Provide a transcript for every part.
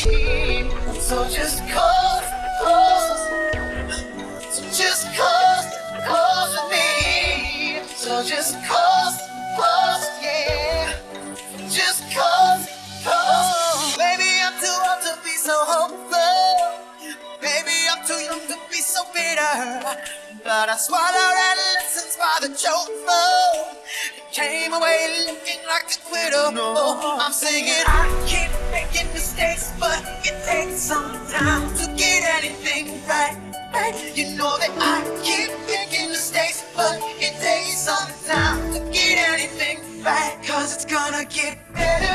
So just cause, cause, so just cause, cause with me. So just cause, cause, yeah. Just cause, cause. Maybe I'm too old to be so hopeful. Maybe I'm too young to be so bitter. But I swallowed lessons by the chokeful. Came away looking like a quitter. No, I'm singing. I making mistakes, but it takes some time to get anything right. You know that I keep making mistakes, but it takes some time to get anything right. Cause it's gonna get better.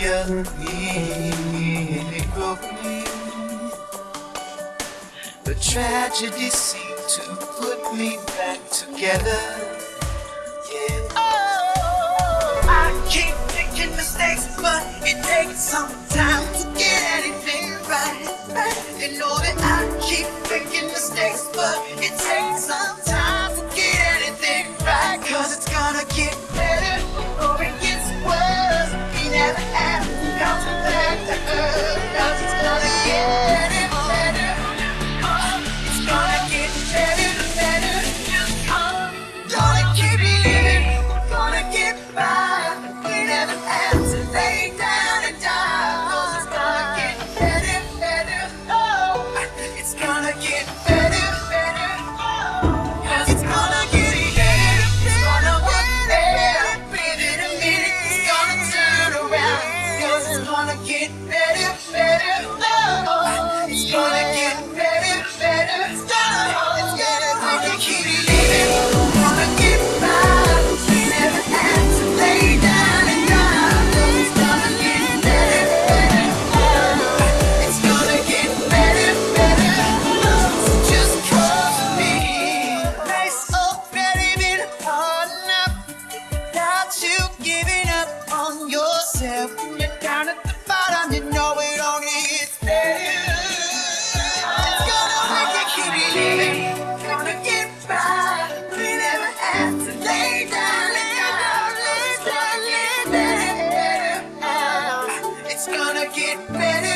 Maria broke me. The tragedy seemed to put me back together. Yeah. Oh, I keep making mistakes, but it takes some time. it better.